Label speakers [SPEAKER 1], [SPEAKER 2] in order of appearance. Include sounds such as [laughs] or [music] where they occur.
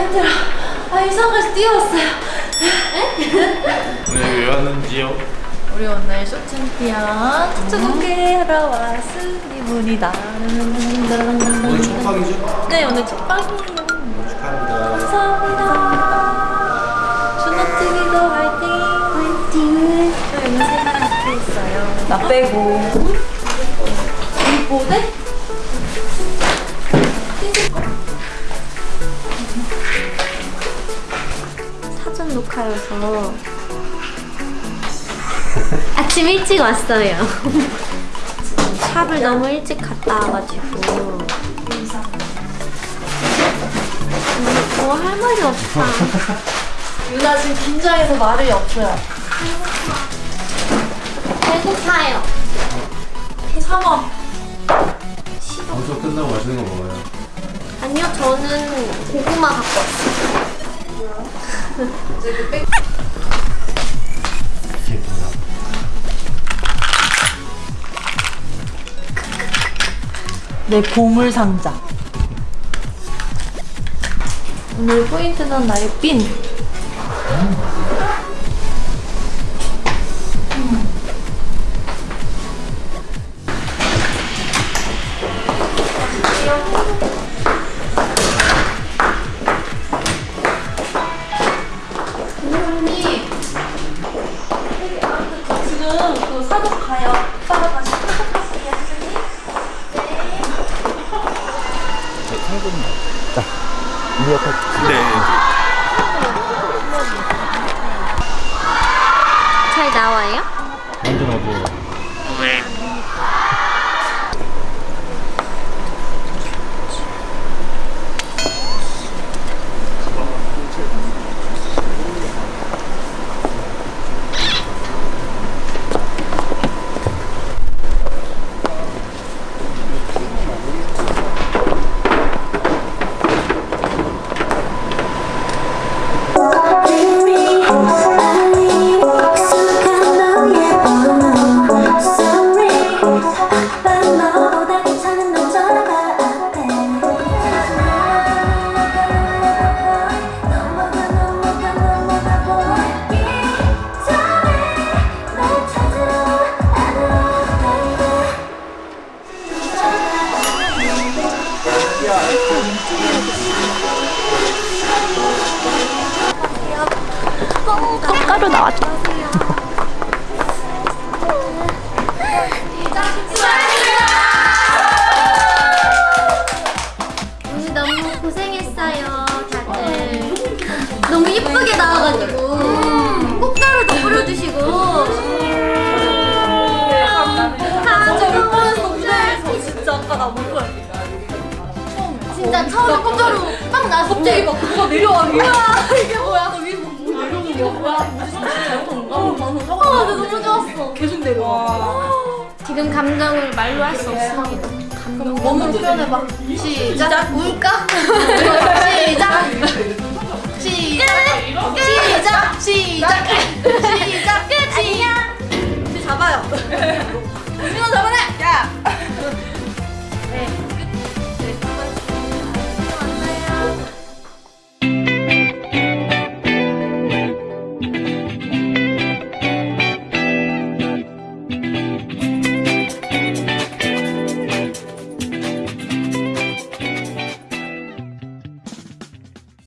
[SPEAKER 1] 아 이상까지 뛰어왔어요.
[SPEAKER 2] 오늘 왜 왔는지요?
[SPEAKER 1] 우리 오늘 쇼 챔피언 특수 공개하러 왔습니다.
[SPEAKER 2] 오늘 첫 방이죠?
[SPEAKER 1] 네 오늘 첫 방이에요.
[SPEAKER 2] 축하합니다.
[SPEAKER 1] 감사합니다. 준호TV도 화이팅! 화이팅! 저 여기 세 사람 있어요. 나 빼고. 우리 뭐
[SPEAKER 3] 녹화여서 아침 일찍 왔어요. 샵을 너무 일찍 갔다 와가지고 뭐 할 말이 없다.
[SPEAKER 1] 유나 지금 긴장해서 말이 없어요.
[SPEAKER 3] 배고파요.
[SPEAKER 1] 참아.
[SPEAKER 2] 방송 끝나고 맛있는 거 먹어요.
[SPEAKER 3] 아니요, 저는 고구마 갖고 왔어요.
[SPEAKER 1] 내 보물 상자. 오늘 포인트는 나의 핀. 지
[SPEAKER 3] 잘 나와요? 꽃가루 나왔다. 오늘 너무 고생했어요, 다들. 너무 예쁘게 나와가지고. 꽃가루도 뿌려주시고.
[SPEAKER 1] 몇 번에서 무대에서 진짜 아까 나 먹어야 돼.
[SPEAKER 3] 진짜 처음에 꽃가루 딱 나왔을
[SPEAKER 1] 갑자기
[SPEAKER 3] 때.
[SPEAKER 1] 막 그거 내려와. 뭐야 이게 뭐야? [laughs] 나 위에 뭐 내려오는 게 뭐야? 무슨 잘못한 건가? 방송 사고
[SPEAKER 3] 아, 나 너무 좋았어.
[SPEAKER 1] 계속 내려와.
[SPEAKER 3] 지금 감정을 말로 할 수 없습니다.
[SPEAKER 1] 그럼 몸으로 표현해봐. 시작.
[SPEAKER 3] 울까? [laughs]
[SPEAKER 1] 시작.